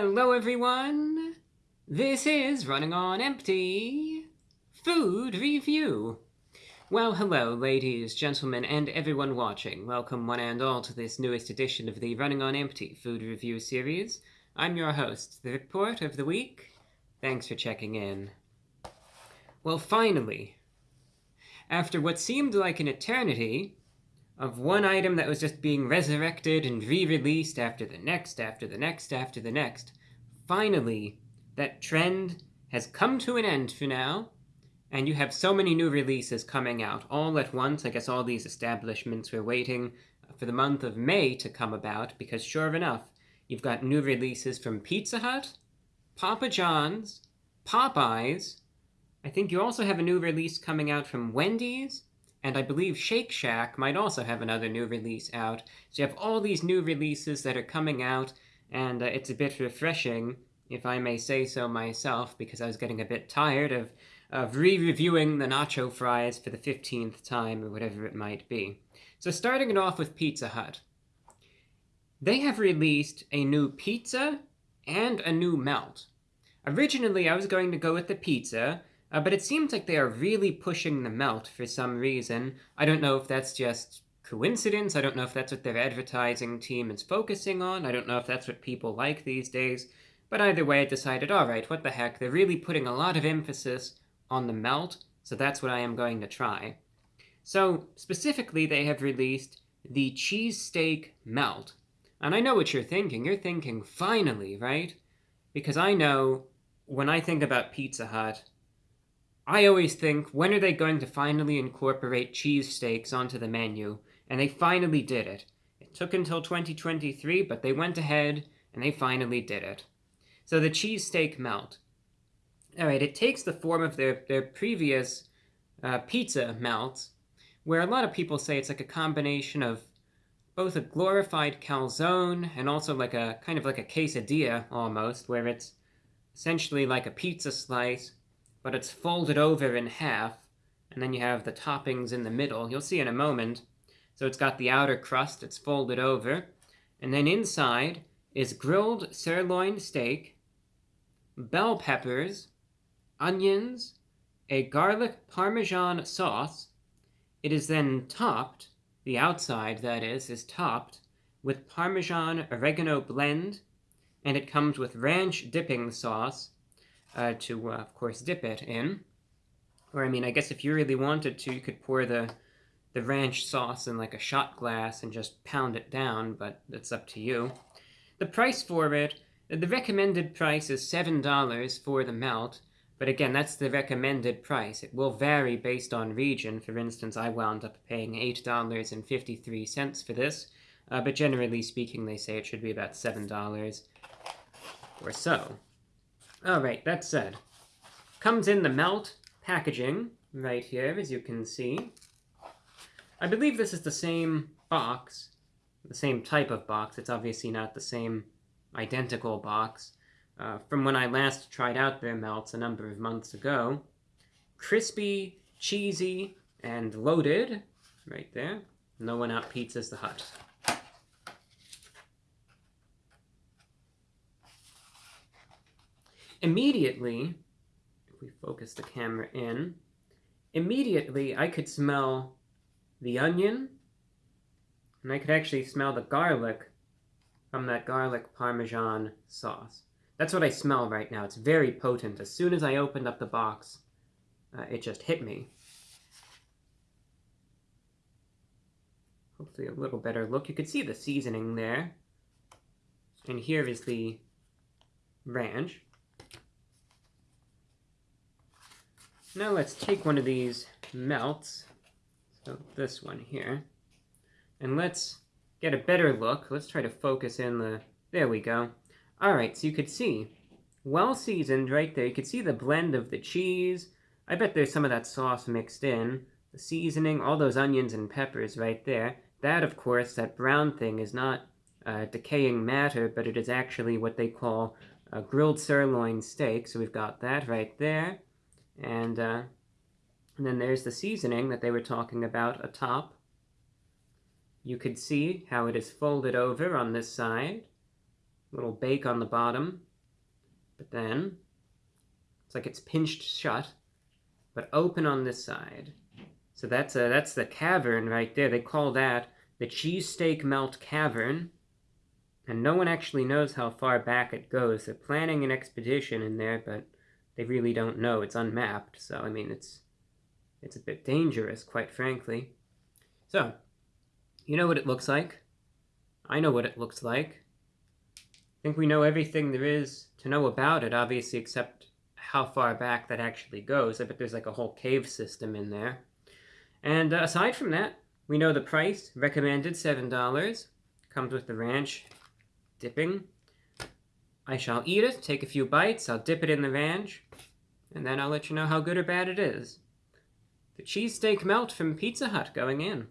Hello everyone! This is Running on Empty Food Review. Well, hello ladies, gentlemen, and everyone watching. Welcome one and all to this newest edition of the Running on Empty Food Review series. I'm your host, the Report of the Week. Thanks for checking in. Well, finally, after what seemed like an eternity, of one item that was just being resurrected and re-released after the next, after the next, after the next. Finally, that trend has come to an end for now, and you have so many new releases coming out all at once. I guess all these establishments were waiting for the month of May to come about, because sure enough, you've got new releases from Pizza Hut, Papa John's, Popeyes, I think you also have a new release coming out from Wendy's, and I believe Shake Shack might also have another new release out. So you have all these new releases that are coming out, and uh, it's a bit refreshing, if I may say so myself, because I was getting a bit tired of, of re-reviewing the nacho fries for the 15th time, or whatever it might be. So starting it off with Pizza Hut. They have released a new pizza and a new melt. Originally, I was going to go with the pizza, uh, but it seems like they are really pushing the melt for some reason. I don't know if that's just coincidence. I don't know if that's what their advertising team is focusing on. I don't know if that's what people like these days. But either way, I decided, all right, what the heck, they're really putting a lot of emphasis on the melt, so that's what I am going to try. So, specifically, they have released the cheesesteak melt. And I know what you're thinking. You're thinking, finally, right? Because I know, when I think about Pizza Hut, I always think, when are they going to finally incorporate cheesesteaks onto the menu? And they finally did it. It took until 2023, but they went ahead and they finally did it. So the cheesesteak melt. Alright, it takes the form of their, their previous uh, pizza melt, where a lot of people say it's like a combination of both a glorified calzone and also like a kind of like a quesadilla almost, where it's essentially like a pizza slice but it's folded over in half, and then you have the toppings in the middle. You'll see in a moment. So it's got the outer crust, it's folded over, and then inside is grilled sirloin steak, bell peppers, onions, a garlic parmesan sauce. It is then topped, the outside that is, is topped with parmesan oregano blend, and it comes with ranch dipping sauce, uh, to, uh, of course, dip it in. Or, I mean, I guess if you really wanted to, you could pour the, the ranch sauce in like a shot glass and just pound it down, but it's up to you. The price for it, the recommended price is $7 for the melt, but again, that's the recommended price. It will vary based on region. For instance, I wound up paying $8.53 for this, uh, but generally speaking, they say it should be about $7 or so. Alright, that said. Comes in the melt packaging right here, as you can see. I believe this is the same box, the same type of box. It's obviously not the same identical box uh, from when I last tried out their melts a number of months ago. Crispy, cheesy, and loaded, right there. No one out pizzas the hut. Immediately, if we focus the camera in, immediately I could smell the onion, and I could actually smell the garlic from that garlic parmesan sauce. That's what I smell right now. It's very potent. As soon as I opened up the box, uh, it just hit me. Hopefully a little better look. You can see the seasoning there. And here is the ranch. Now let's take one of these melts, so this one here, and let's get a better look. Let's try to focus in the... There we go. Alright, so you could see, well seasoned right there. You could see the blend of the cheese. I bet there's some of that sauce mixed in. The seasoning, all those onions and peppers right there. That, of course, that brown thing is not uh, decaying matter, but it is actually what they call a grilled sirloin steak. So we've got that right there. And, uh, and then there's the seasoning that they were talking about atop. You could see how it is folded over on this side. Little bake on the bottom. But then, it's like it's pinched shut, but open on this side. So that's a, that's the cavern right there. They call that the cheesesteak melt cavern. And no one actually knows how far back it goes. They're planning an expedition in there, but they really don't know. It's unmapped, so I mean, it's it's a bit dangerous, quite frankly. So, you know what it looks like. I know what it looks like. I think we know everything there is to know about it, obviously, except how far back that actually goes. I bet there's like a whole cave system in there. And uh, aside from that, we know the price, recommended $7. Comes with the ranch dipping. I shall eat it, take a few bites, I'll dip it in the ranch, and then I'll let you know how good or bad it is. The cheesesteak melt from Pizza Hut going in.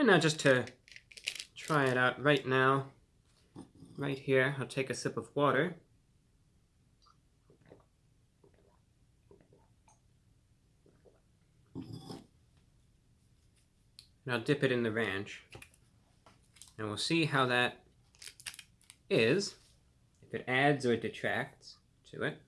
And now just to try it out right now, right here, I'll take a sip of water. And I'll dip it in the ranch. And we'll see how that is, if it adds or detracts to it.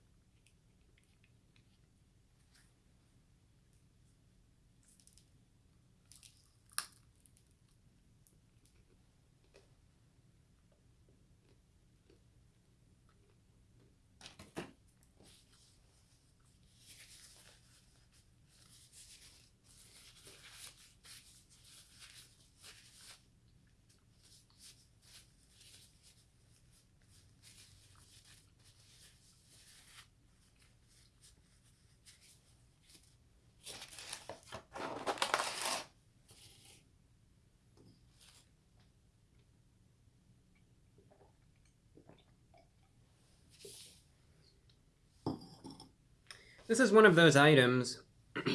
This is one of those items.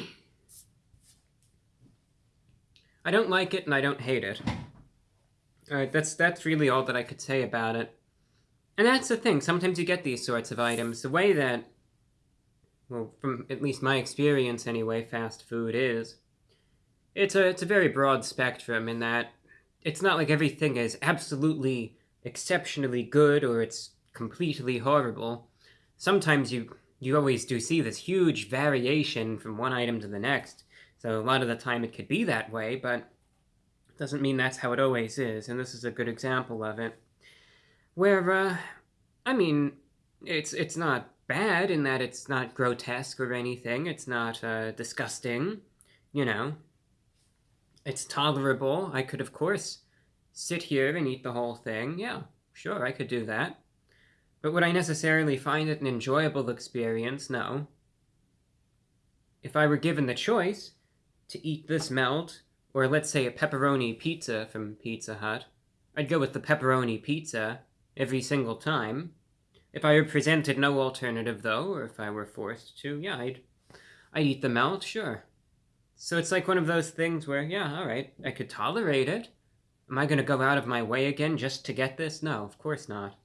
I don't like it and I don't hate it. Alright, that's, that's really all that I could say about it. And that's the thing, sometimes you get these sorts of items. The way that, well, from at least my experience anyway, fast food is, it's a, it's a very broad spectrum in that it's not like everything is absolutely exceptionally good or it's completely horrible. Sometimes you you always do see this huge variation from one item to the next. So a lot of the time it could be that way, but it doesn't mean that's how it always is, and this is a good example of it. Where, uh, I mean, it's it's not bad in that it's not grotesque or anything. It's not uh, disgusting, you know. It's tolerable. I could, of course, sit here and eat the whole thing. Yeah, sure, I could do that. But would I necessarily find it an enjoyable experience? No. If I were given the choice to eat this melt, or let's say a pepperoni pizza from Pizza Hut, I'd go with the pepperoni pizza every single time. If I were presented no alternative, though, or if I were forced to, yeah, I'd, I'd eat the melt, sure. So it's like one of those things where, yeah, all right, I could tolerate it. Am I going to go out of my way again just to get this? No, of course not.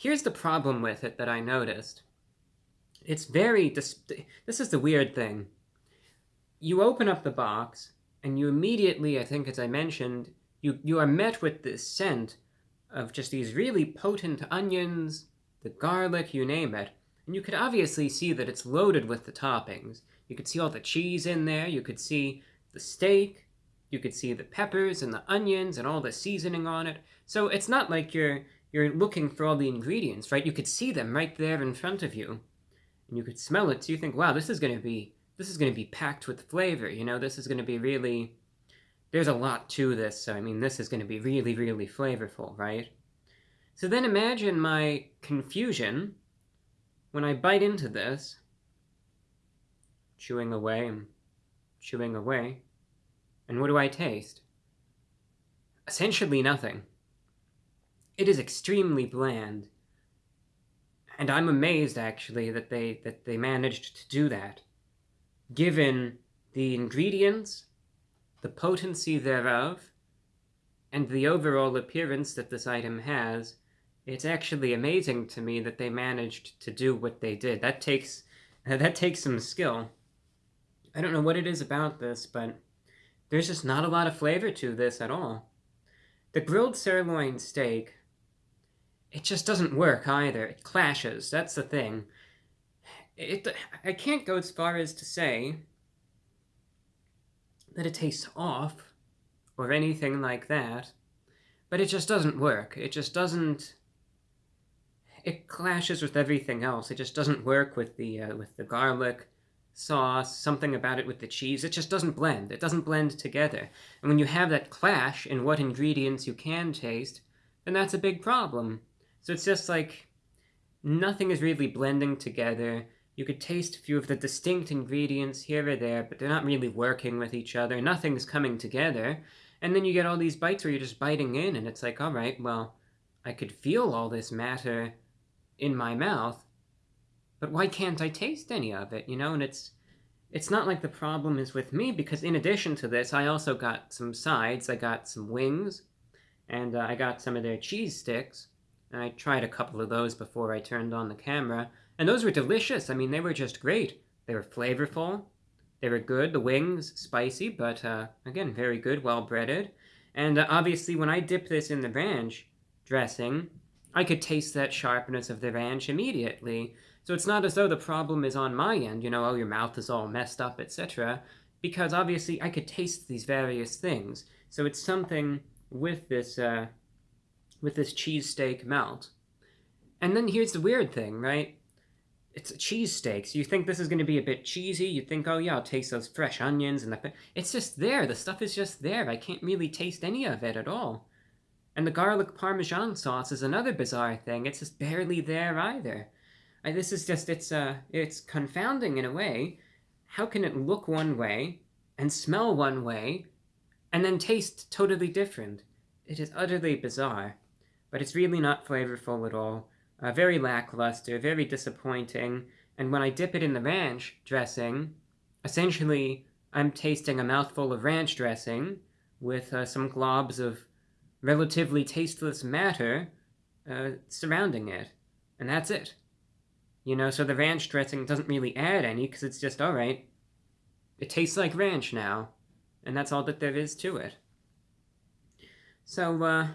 Here's the problem with it that I noticed. It's very, this is the weird thing. You open up the box, and you immediately, I think as I mentioned, you, you are met with this scent of just these really potent onions, the garlic, you name it. And you could obviously see that it's loaded with the toppings. You could see all the cheese in there, you could see the steak, you could see the peppers and the onions and all the seasoning on it. So it's not like you're you're looking for all the ingredients, right? You could see them right there in front of you. And you could smell it, so you think, wow, this is gonna be this is gonna be packed with flavor, you know, this is gonna be really there's a lot to this, so I mean this is gonna be really, really flavorful, right? So then imagine my confusion when I bite into this, chewing away and chewing away, and what do I taste? Essentially nothing. It is extremely bland. And I'm amazed, actually, that they, that they managed to do that. Given the ingredients, the potency thereof, and the overall appearance that this item has, it's actually amazing to me that they managed to do what they did. That takes that takes some skill. I don't know what it is about this, but there's just not a lot of flavor to this at all. The grilled sirloin steak, it just doesn't work either. It clashes, that's the thing. It, I can't go as far as to say that it tastes off or anything like that, but it just doesn't work. It just doesn't it clashes with everything else. It just doesn't work with the uh, with the garlic sauce, something about it with the cheese. It just doesn't blend. It doesn't blend together. And when you have that clash in what ingredients you can taste, then that's a big problem. So it's just like nothing is really blending together. You could taste a few of the distinct ingredients here or there, but they're not really working with each other. Nothing's coming together. And then you get all these bites where you're just biting in, and it's like, all right, well, I could feel all this matter in my mouth, but why can't I taste any of it, you know? And it's it's not like the problem is with me, because in addition to this, I also got some sides. I got some wings, and uh, I got some of their cheese sticks. And I tried a couple of those before I turned on the camera, and those were delicious. I mean, they were just great. They were flavorful. They were good. The wings, spicy, but uh, again, very good, well breaded. And uh, obviously, when I dip this in the ranch dressing, I could taste that sharpness of the ranch immediately. So it's not as though the problem is on my end, you know, oh, your mouth is all messed up, etc. Because obviously I could taste these various things. So it's something with this, uh, with this cheesesteak melt. And then here's the weird thing, right? It's a cheesesteak, so you think this is going to be a bit cheesy. You think, oh yeah, I'll taste those fresh onions and the... It's just there. The stuff is just there. I can't really taste any of it at all. And the garlic parmesan sauce is another bizarre thing. It's just barely there either. I, this is just, it's, uh, it's confounding in a way. How can it look one way and smell one way and then taste totally different? It is utterly bizarre, but it's really not flavorful at all. Uh, very lackluster, very disappointing, and when I dip it in the ranch dressing, essentially I'm tasting a mouthful of ranch dressing with uh, some globs of relatively tasteless matter uh, surrounding it. And that's it. You know, so the ranch dressing doesn't really add any, because it's just, alright, it tastes like ranch now, and that's all that there is to it. So, uh,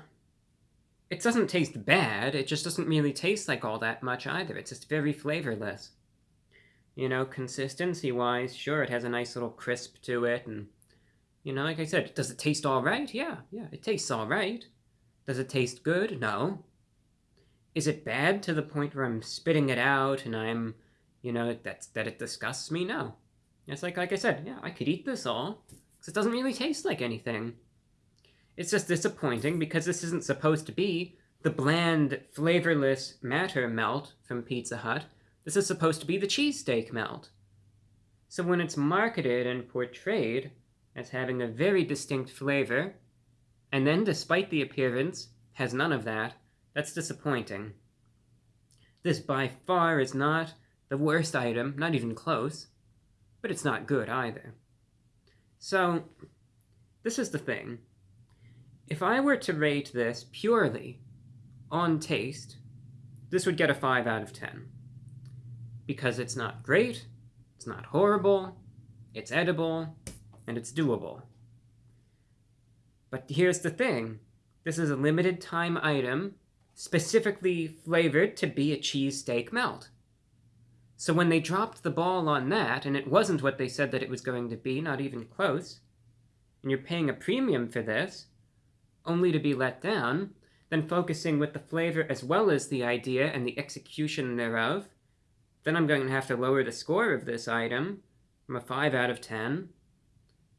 it doesn't taste bad, it just doesn't really taste like all that much either. It's just very flavorless. You know, consistency-wise, sure, it has a nice little crisp to it, and you know, like I said, does it taste all right? Yeah, yeah, it tastes all right. Does it taste good? No. Is it bad to the point where I'm spitting it out and I'm, you know, that's, that it disgusts me? No. It's like, like I said, yeah, I could eat this all, because it doesn't really taste like anything. It's just disappointing because this isn't supposed to be the bland, flavorless matter melt from Pizza Hut. This is supposed to be the cheesesteak melt. So when it's marketed and portrayed as having a very distinct flavor, and then, despite the appearance, has none of that, that's disappointing. This by far is not the worst item, not even close, but it's not good either. So, this is the thing. If I were to rate this purely on taste, this would get a 5 out of 10. Because it's not great, it's not horrible, it's edible, and it's doable. But here's the thing. This is a limited time item, specifically flavored to be a cheesesteak melt. So when they dropped the ball on that, and it wasn't what they said that it was going to be, not even close, and you're paying a premium for this, only to be let down, then focusing with the flavor as well as the idea and the execution thereof, then I'm going to have to lower the score of this item from a 5 out of 10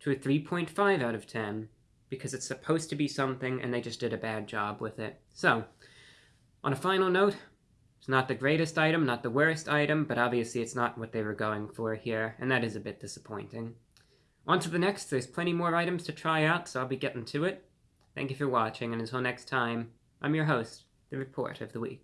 to a 3.5 out of 10, because it's supposed to be something and they just did a bad job with it. So, on a final note, it's not the greatest item, not the worst item, but obviously it's not what they were going for here, and that is a bit disappointing. On to the next, there's plenty more items to try out, so I'll be getting to it. Thank you for watching, and until next time, I'm your host, The Report of the Week.